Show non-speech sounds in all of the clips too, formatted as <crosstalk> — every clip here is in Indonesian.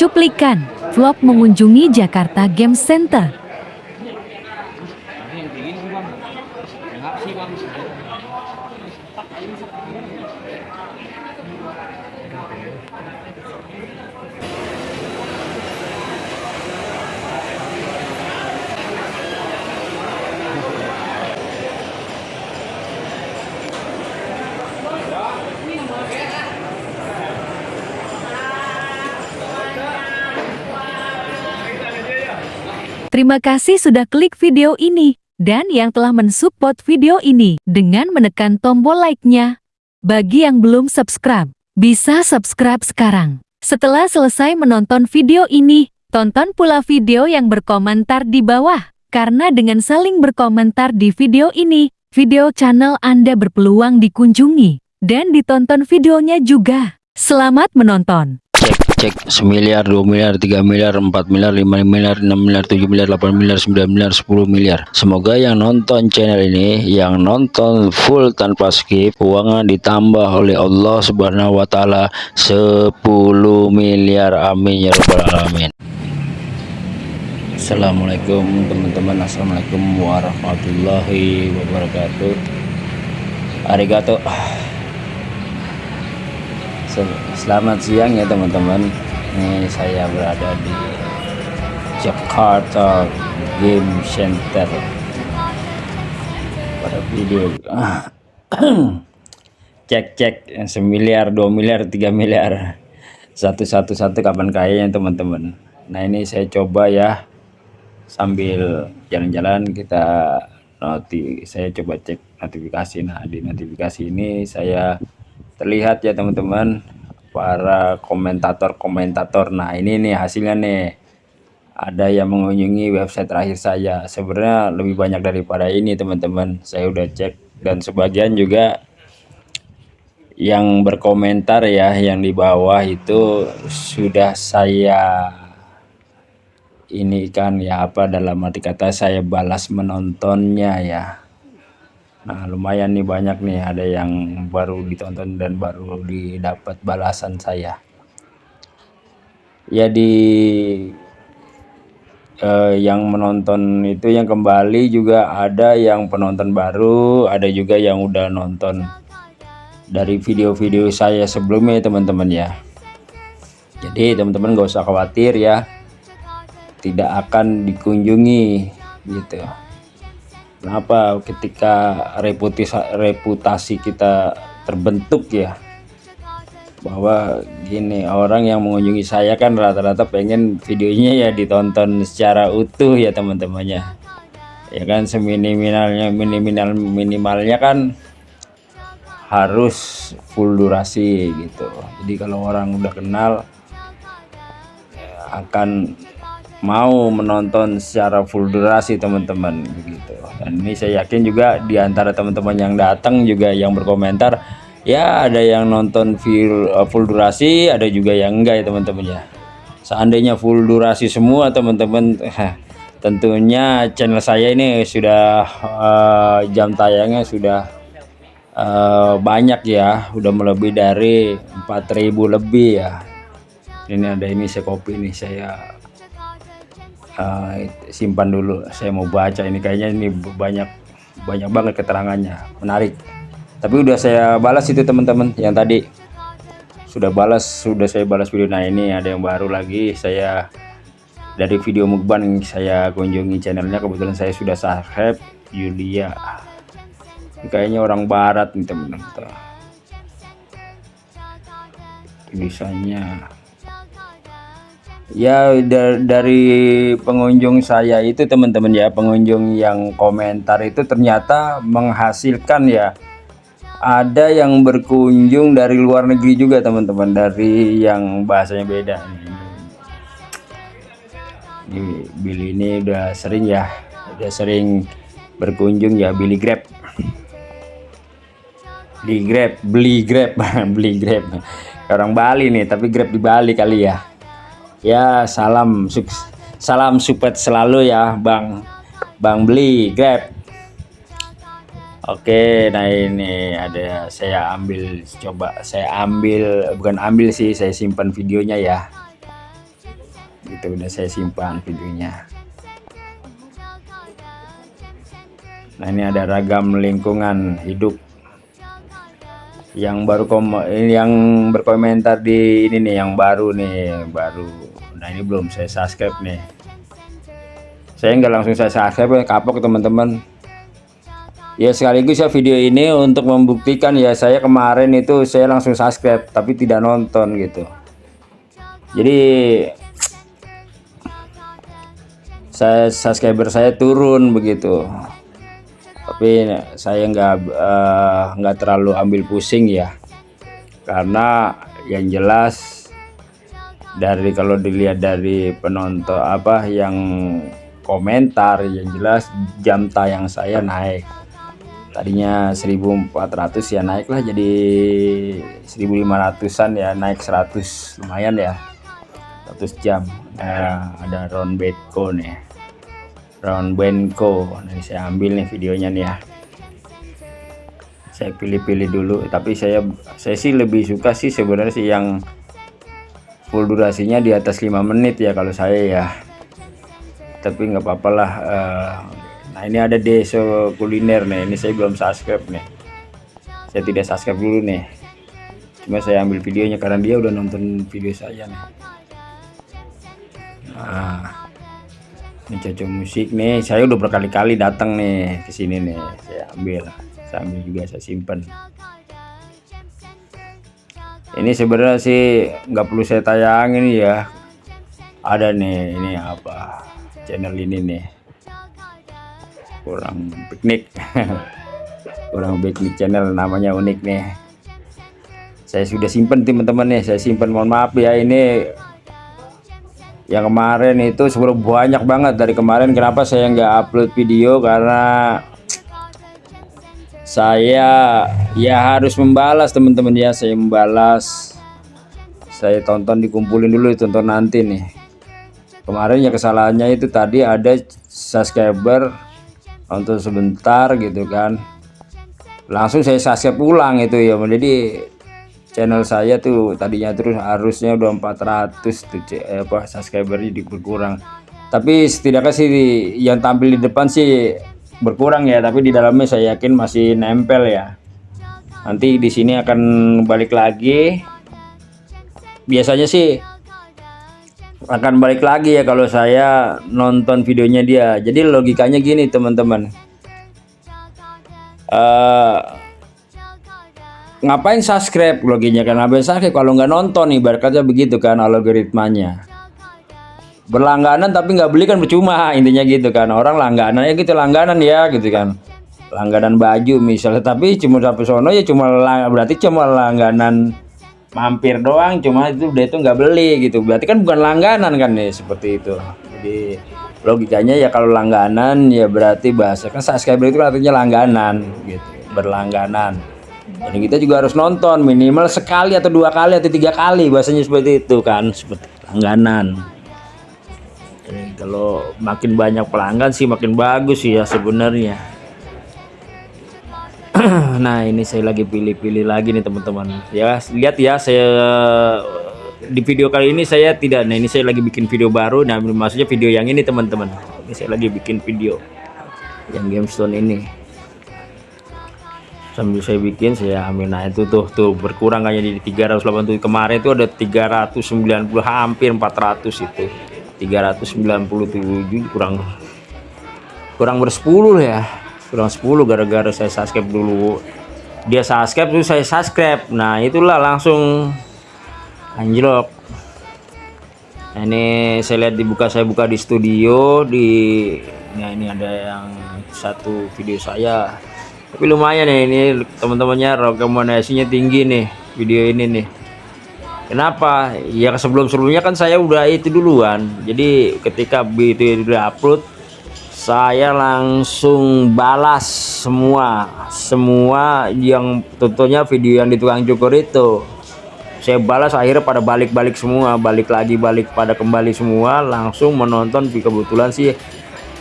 Cuplikan, vlog mengunjungi Jakarta Game Center. Terima kasih sudah klik video ini, dan yang telah mensupport video ini dengan menekan tombol like-nya. Bagi yang belum subscribe, bisa subscribe sekarang. Setelah selesai menonton video ini, tonton pula video yang berkomentar di bawah. Karena dengan saling berkomentar di video ini, video channel Anda berpeluang dikunjungi dan ditonton videonya juga. Selamat menonton! Cek semiliar dua miliar tiga miliar empat miliar lima miliar enam miliar tujuh miliar delapan miliar sembilan miliar sepuluh miliar. Semoga yang nonton channel ini yang nonton full tanpa skip uangnya ditambah oleh Allah subhanahu wa ta'ala 10 miliar. Amin ya rabbal alamin. Assalamualaikum teman-teman. Assalamualaikum warahmatullahi wabarakatuh. Arigato Selamat siang ya teman-teman. Ini saya berada di Jakarta Game Center. Pada video. <coughs> Cek-cek Semiliar, dua miliar, tiga miliar. Satu-satu-satu kapan kayanya teman-teman. Nah ini saya coba ya. Sambil jalan-jalan kita noti Saya coba cek notifikasi. Nah di notifikasi ini saya terlihat ya teman-teman para komentator-komentator. Nah ini nih hasilnya nih. Ada yang mengunjungi website terakhir saya. Sebenarnya lebih banyak daripada ini teman-teman. Saya udah cek. Dan sebagian juga yang berkomentar ya yang di bawah itu sudah saya ini kan ya apa dalam arti kata saya balas menontonnya ya Nah lumayan nih banyak nih ada yang baru ditonton dan baru didapat balasan saya. Ya di eh, yang menonton itu yang kembali juga ada yang penonton baru, ada juga yang udah nonton dari video-video saya sebelumnya teman-teman ya. Jadi teman-teman gak usah khawatir ya, tidak akan dikunjungi gitu. Kenapa ketika reputasi reputasi kita terbentuk ya bahwa gini orang yang mengunjungi saya kan rata-rata pengen videonya ya ditonton secara utuh ya teman-temannya. Ya kan seminimalnya minimal minimalnya kan harus full durasi gitu. Jadi kalau orang udah kenal ya akan mau menonton secara full durasi teman-teman begitu. Dan ini saya yakin juga di antara teman-teman yang datang juga yang berkomentar ya ada yang nonton full, uh, full durasi ada juga yang enggak ya teman-teman ya. Seandainya full durasi semua teman-teman <laughs> tentunya channel saya ini sudah uh, jam tayangnya sudah uh, banyak ya. Udah melebihi dari 4000 lebih ya. Ini ada ini saya kopi nih saya uh, simpan dulu. Saya mau baca ini. Kayaknya ini banyak banyak banget keterangannya. Menarik. Tapi udah saya balas itu teman-teman yang tadi. Sudah balas sudah saya balas video. Nah ini ada yang baru lagi. Saya dari video mukbang saya kunjungi channelnya. Kebetulan saya sudah subscribe Yulia. Ini kayaknya orang barat nih teman-teman. Tulisannya ya dari pengunjung saya itu teman-teman ya pengunjung yang komentar itu ternyata menghasilkan ya. Ada yang berkunjung dari luar negeri juga teman-teman dari yang bahasanya beda ini Billy ini udah sering ya udah sering berkunjung ya Billy Grab. Beli Grab beli Grab <laughs> beli Grab. Orang Bali nih tapi Grab di Bali kali ya ya salam salam support selalu ya Bang Bang beli Grab. Oke nah ini ada saya ambil coba saya ambil bukan ambil sih saya simpan videonya ya. Gitu udah saya simpan videonya. Nah ini ada ragam lingkungan hidup yang baru kom yang berkomentar di ini nih yang baru nih baru. Nah ini belum saya subscribe nih. Saya nggak langsung saya subscribe kapok teman-teman. Ya sekaligus ya video ini untuk membuktikan ya saya kemarin itu saya langsung subscribe tapi tidak nonton gitu. Jadi saya subscriber saya turun begitu tapi saya nggak eh, nggak terlalu ambil pusing ya. Karena yang jelas dari kalau dilihat dari penonton apa yang komentar yang jelas jam tayang saya naik. Tadinya 1400 ya naiklah jadi 1500an ya naik 100 lumayan ya. 100 jam. Nah, ada round bedco nih round Benko. Ini saya ambil nih videonya nih ya. Saya pilih-pilih dulu tapi saya saya sih lebih suka sih sebenarnya sih yang full durasinya di atas 5 menit ya kalau saya ya. Tapi nggak apa-apa lah uh, nah ini ada deso kuliner nih ini saya belum subscribe nih. Saya tidak subscribe dulu nih. Cuma saya ambil videonya karena dia udah nonton video saya nih. Nah mencoba musik nih. Saya udah berkali-kali datang nih ke sini nih. Saya ambil saya ambil juga saya simpen. Ini sebenarnya sih nggak perlu saya tayangin ya. Ada nih ini apa? Channel ini nih. Kurang piknik. <laughs> Kurang piknik channel namanya unik nih. Saya sudah simpen teman-teman nih. Saya simpen mohon maaf ya ini yang kemarin itu sebelum banyak banget. Dari kemarin kenapa saya nggak upload video? Karena saya ya harus membalas teman-teman. Ya saya membalas. Saya tonton dikumpulin dulu tonton nanti nih. Kemarin ya kesalahannya itu tadi ada subscriber untuk sebentar gitu kan. Langsung saya subscribe ulang itu ya jadi channel saya tuh tadinya terus harusnya udah 400 tuh eh, apa subscribernya dikurang tapi setidaknya sih yang tampil di depan sih berkurang ya tapi di dalamnya saya yakin masih nempel ya. Nanti di sini akan balik lagi. Biasanya sih akan balik lagi ya kalau saya nonton videonya dia. Jadi logikanya gini teman-teman. Uh, ngapain subscribe? Loginya kan ngapain subscribe. Kalau nggak nonton nih berkatnya begitu kan algoritmanya. Berlangganan tapi nggak beli kan percuma <laughs> intinya gitu kan. Orang langganan ya gitu langganan ya gitu kan. Langganan baju misalnya tapi cuma sampai sono ya cuma berarti cuma langganan mampir doang cuma itu dia itu nggak beli gitu. Berarti kan bukan langganan kan nih seperti itu. Jadi logikanya ya kalau langganan ya berarti bahasa kan subscriber itu artinya langganan gitu berlangganan jadi kita juga harus nonton minimal sekali atau dua kali atau tiga kali bahasanya seperti itu kan seperti langganan Jadi kalau makin banyak pelanggan sih makin bagus ya sebenarnya. <clears throat> Nah ini saya lagi pilih-pilih lagi nih teman-teman. Ya lihat ya saya di video kali ini saya tidak nah ini saya lagi bikin video baru. Nah maksudnya video yang ini teman-teman. Ini saya lagi bikin video yang gemstone ini sambil saya bikin saya ambil nah itu tuh tuh berkurang kayaknya di 387 kemarin itu ada 390 hampir 400 itu. 397 kurang kurang bersepuluh ya. Kurang 10 gara-gara saya subscribe dulu. Dia subscribe tuh saya subscribe. Nah itulah langsung anjlok. Nah, ini saya lihat dibuka saya buka di studio di nah ini ada yang satu video saya tapi lumayan ya ini teman-temannya rekomendasinya tinggi nih video ini nih. Kenapa? Ya sebelum-sebelumnya kan saya udah itu duluan. Jadi ketika itu upload saya langsung balas semua semua yang tentunya video yang di tukang cukur itu. Saya balas akhirnya pada balik-balik semua balik lagi balik pada kembali semua langsung menonton. Kebetulan sih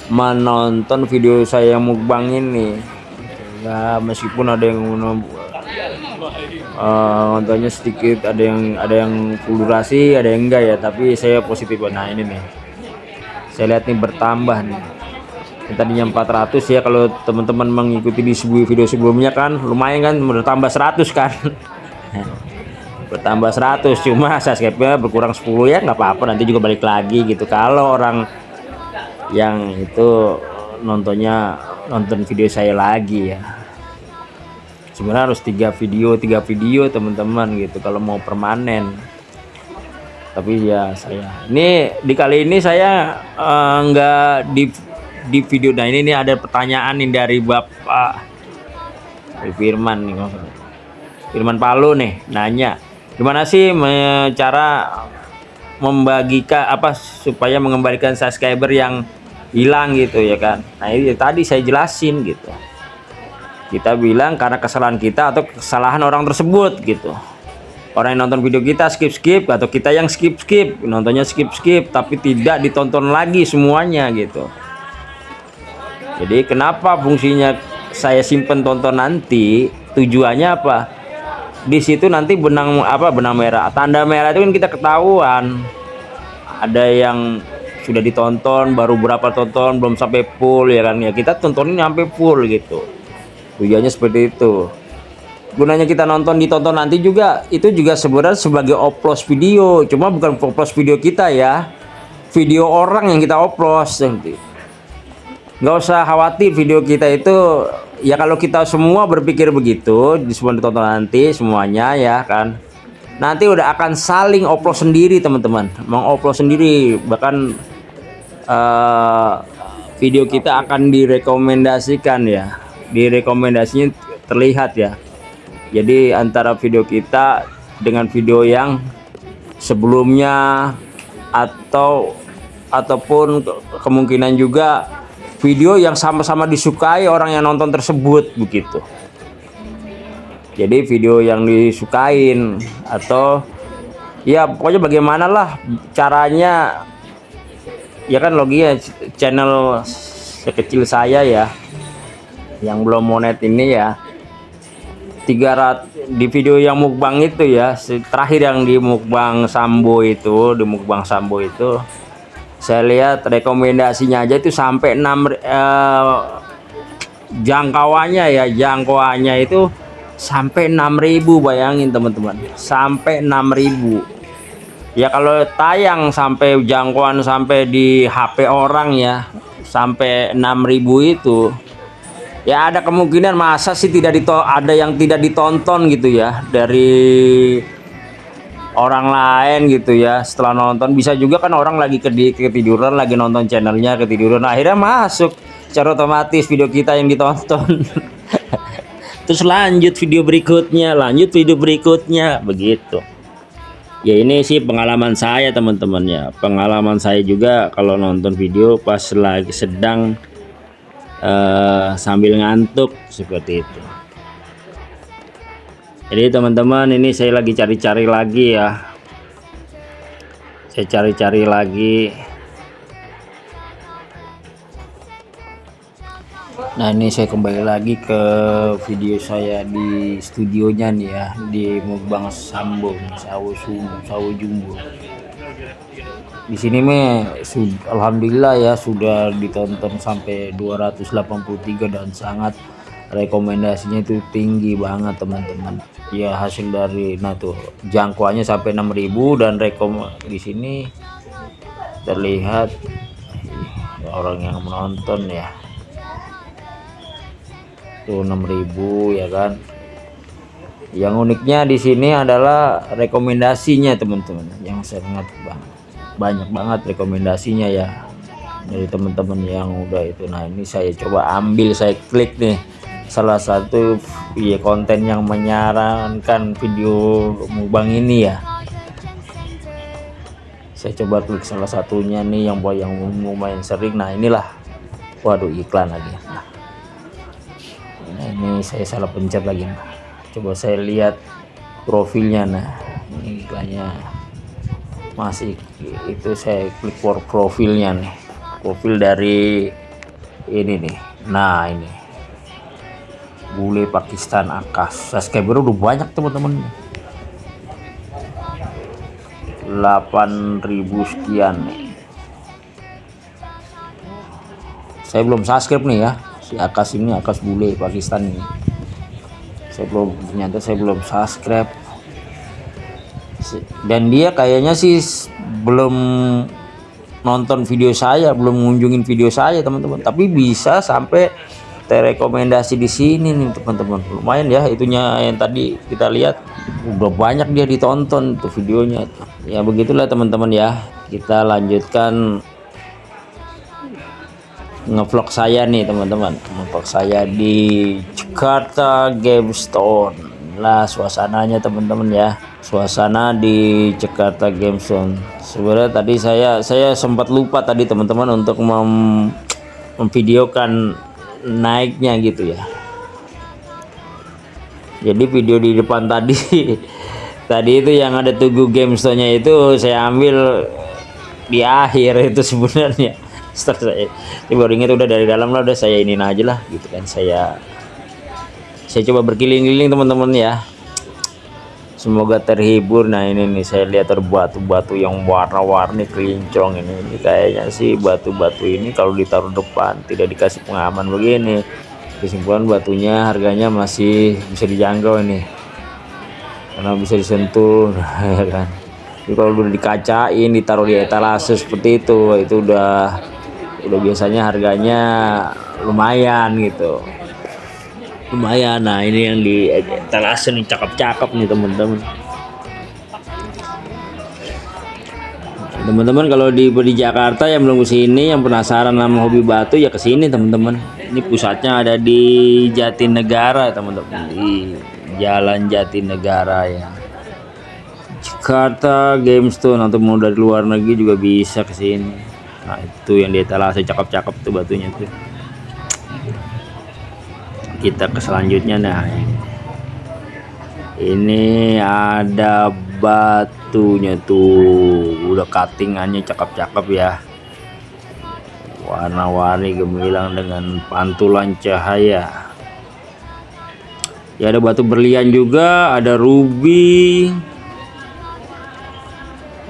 menonton video saya mukbang ini ya meskipun ada yang uh, sedikit ada yang ada yang full durasi ada yang enggak ya tapi saya positif. Nah ini nih. Saya lihat nih bertambah nih. Yang tadinya 400 ya kalau teman-teman mengikuti di sebuah video sebelumnya kan lumayan kan bertambah 100 kan. <laughs> Bertambah 100 cuma subscribe-nya berkurang 10 ya nggak apa-apa nanti juga balik lagi gitu. Kalau orang yang itu nontonnya nonton video saya lagi ya. Sebenarnya harus tiga video tiga video teman-teman gitu. Kalau mau permanen. Tapi ya saya ini di kali ini saya uh, nggak di di video nah ini nih ada pertanyaan nih dari Bapak dari Firman nih Firman Palu nih nanya gimana sih cara membagikan apa supaya mengembalikan subscriber yang hilang gitu ya kan? Nah ini tadi saya jelasin gitu. Kita bilang karena kesalahan kita atau kesalahan orang tersebut gitu. Orang yang nonton video kita skip skip atau kita yang skip skip nontonnya skip skip tapi tidak ditonton lagi semuanya gitu. Jadi kenapa fungsinya saya simpen tonton nanti? Tujuannya apa? Di situ nanti benang apa benang merah. Tanda merah itu kan kita ketahuan. Ada yang sudah ditonton baru berapa tonton belum sampai full ya kan? Ya kita tontonin sampai full gitu. Tujuannya seperti itu. Gunanya kita nonton ditonton nanti juga itu juga sebenarnya sebagai oplos video. Cuma bukan oplos video kita ya. Video orang yang kita oplos nanti. Nggak usah khawatir video kita itu ya kalau kita semua berpikir begitu semua ditonton nanti semuanya ya kan. Nanti udah akan saling oplos sendiri teman-teman. Mengoplos sendiri bahkan uh, video kita akan direkomendasikan ya. Direkomendasinya terlihat ya. Jadi antara video kita dengan video yang sebelumnya atau ataupun kemungkinan juga video yang sama-sama disukai orang yang nonton tersebut begitu. Jadi video yang disukain atau ya pokoknya bagaimanalah caranya ya kan loginya channel sekecil saya ya. Yang belum monet ini ya. 300 di video yang mukbang itu ya terakhir yang di mukbang sambo itu di mukbang sambo itu. Saya lihat rekomendasinya aja itu sampai 6 eh, jangkauannya ya jangkauannya itu sampai 6000 bayangin teman-teman. Sampai 6000 ya kalau tayang sampai jangkauan sampai di HP orang ya sampai 6000 itu ya ada kemungkinan masa sih tidak dito ada yang tidak ditonton gitu ya dari orang lain gitu ya setelah nonton. Bisa juga kan orang lagi ketiduran lagi nonton channelnya ketiduran akhirnya masuk secara otomatis video kita yang ditonton. <laughs> Terus lanjut video berikutnya lanjut video berikutnya begitu ya ini sih pengalaman saya teman-teman ya. Pengalaman saya juga kalau nonton video pas lagi sedang uh, sambil ngantuk seperti itu. Jadi teman-teman ini saya lagi cari-cari lagi ya. Saya cari-cari lagi nah ini saya kembali lagi ke video saya di studionya nih ya di Mukbang Sambo Sawo Sumbu Sawo Jumbo. Di sini meh alhamdulillah ya sudah ditonton sampai 283 dan sangat rekomendasinya itu tinggi banget teman-teman. Ya hasil dari nah tuh jangkauannya sampai 6000 dan rekom di sini terlihat orang yang menonton ya tuh 6000 ya kan? Yang uniknya di sini adalah rekomendasinya teman-teman. Yang sangat banyak banget rekomendasinya ya dari teman-teman yang udah itu. Nah ini saya coba ambil saya klik nih. Salah satu ya konten yang menyarankan video mukbang ini ya. Saya coba klik salah satunya nih yang buat yang lumayan sering. Nah inilah. Waduh iklan lagi. Nah, ini saya salah pencet lagi nah. coba saya lihat profilnya. Nah ini iklannya masih itu saya klik for profilnya nih. Profil dari ini nih. Nah ini. Bule Pakistan akas. Subscriber udah banyak teman-teman. 8000 sekian. Nih saya belum subscribe nih ya si akas ini akas bule Pakistan ini. Saya belum ternyata saya belum subscribe. Dan dia kayaknya sih belum nonton video saya belum mengunjungin video saya teman-teman. Tapi bisa sampai terrekomendasi di sini nih teman-teman. Lumayan ya itunya yang tadi kita lihat. Udah banyak dia ditonton tuh videonya. Ya begitulah teman-teman ya. Kita lanjutkan ngevlog saya nih teman-teman. Ngevlog saya di Jakarta Game Stone lah suasananya teman-teman ya. Suasana di Jakarta Game Stone sebenarnya tadi saya saya sempat lupa tadi teman-teman untuk mem memvideokan naiknya gitu ya. Jadi video di depan tadi <laughs> tadi itu yang ada tugu game nya itu saya ambil di akhir itu sebenarnya setelah saya ini baru udah dari dalam lah udah saya ini aja lah gitu kan. Saya saya coba berkeliling-keliling teman-teman ya. Semoga terhibur. Nah ini nih saya lihat ada batu-batu yang warna-warni kelincong ini. Ini kayaknya sih batu-batu ini kalau ditaruh depan tidak dikasih pengaman begini. Kesimpulan batunya harganya masih bisa dijangkau ini. Karena bisa disentuh <laughs> ya kan. Kalau udah dikacain ditaruh di etalase seperti itu itu udah udah biasanya harganya lumayan gitu. Lumayan. Nah ini yang di etalase nih cakep-cakep nih teman-teman. Teman-teman kalau di di Jakarta yang belum ke sini yang penasaran sama hobi batu ya ke sini teman-teman. Ini pusatnya ada di Jatinegara teman-teman. Di Jalan Jatinegara ya. Jakarta Gamestone atau mau dari luar negeri juga bisa ke sini nah itu yang di etalase cakep-cakep tuh batunya tuh. Kita ke selanjutnya nah ini ada batunya tuh. Udah cuttingannya cakep-cakep ya. Warna-warni gemilang dengan pantulan cahaya. Ya ada batu berlian juga ada ruby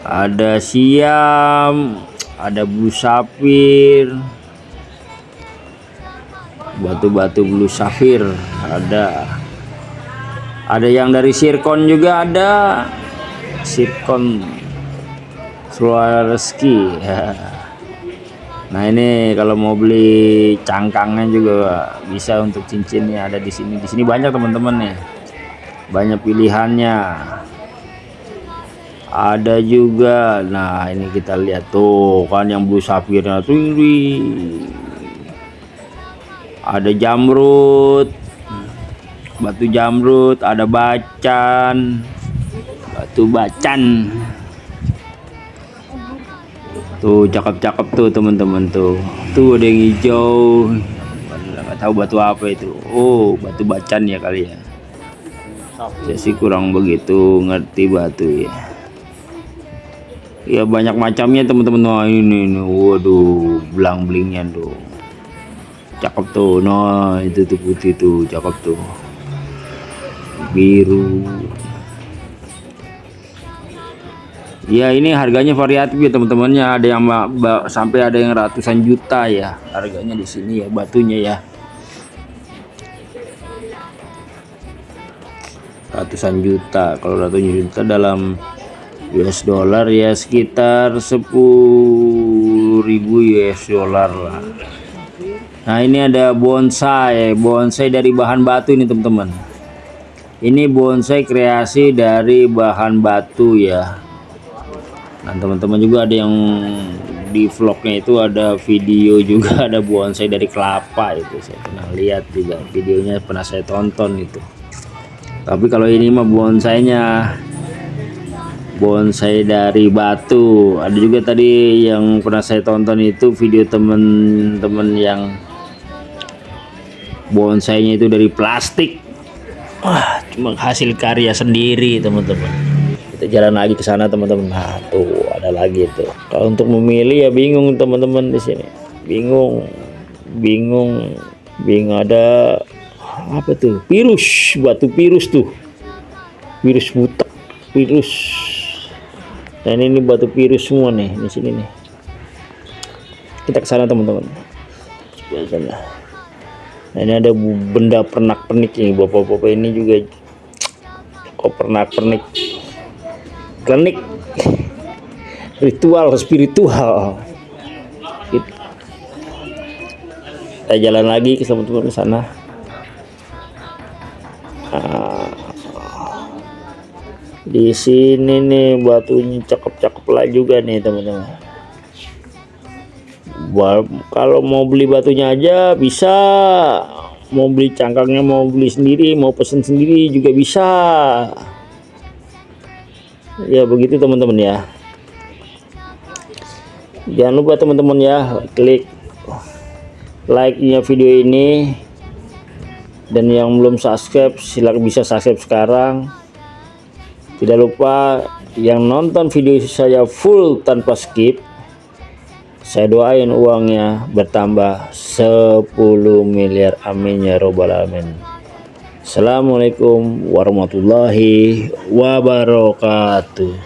ada siam ada blue sapphire batu-batu blue safir ada. Ada yang dari sirkon juga ada. Sirkon Swarovski nah ini kalau mau beli cangkangnya juga bisa untuk cincinnya ada di sini. Di sini banyak teman-teman nih. Banyak pilihannya ada juga. Nah ini kita lihat tuh kan yang blue safirnya tuh ini. Ada jamrut batu jamrut ada bacan batu bacan. Tuh cakep-cakep tuh teman-teman tuh. Tuh ada yang hijau. Nggak tahu batu apa itu. Oh batu bacan ya kali ya. Saya sih kurang begitu ngerti batu ya ya banyak macamnya teman-teman. Wah ini, ini. Waduh belang belingnya tuh. Cakep tuh. Nah itu tuh putih tuh. Cakep tuh. Biru. Ya ini harganya variatif ya teman-temannya. Ada yang sampai ada yang ratusan juta ya. Harganya di sini ya batunya ya. Ratusan juta. Kalau ratusan juta dalam US dollar ya sekitar 10.000 US dollar lah. Nah ini ada bonsai. Bonsai dari bahan batu ini teman-teman. Ini bonsai kreasi dari bahan batu ya. Nah teman-teman juga ada yang di vlognya itu ada video juga <laughs> ada bonsai dari kelapa itu. Saya pernah lihat juga. Videonya pernah saya tonton itu. Tapi kalau ini mah bonsainya bonsai dari batu. Ada juga tadi yang pernah saya tonton itu video temen-temen yang bonsainya itu dari plastik. Wah, cuma hasil karya sendiri teman-teman. Kita jalan lagi ke sana teman-teman. Nah tuh ada lagi tuh kalau untuk memilih ya bingung teman-teman di sini. Bingung bingung bingung. Ada apa tuh? Virus batu virus tuh. Virus butek virus dan ini batu virus semua nih di sini nih. Kita ke sana teman-teman. Nah ini ada benda pernak-pernik ini. Bapak-bapak ini juga kok pernak-pernik. Klinik <laughs> ritual spiritual. Gitu. kita jalan lagi ke teman-teman sana. Ah. Di sini nih batunya cakep-cakep lah juga nih teman-teman. Kalau mau beli batunya aja bisa. Mau beli cangkangnya mau beli sendiri mau pesen sendiri juga bisa. Ya begitu teman-teman ya. Jangan lupa teman-teman ya klik like nya video ini. Dan yang belum subscribe silakan bisa subscribe sekarang tidak lupa yang nonton video saya full tanpa skip saya doain uangnya bertambah 10 miliar. Amin ya robbal alamin. Assalamualaikum warahmatullahi wabarakatuh.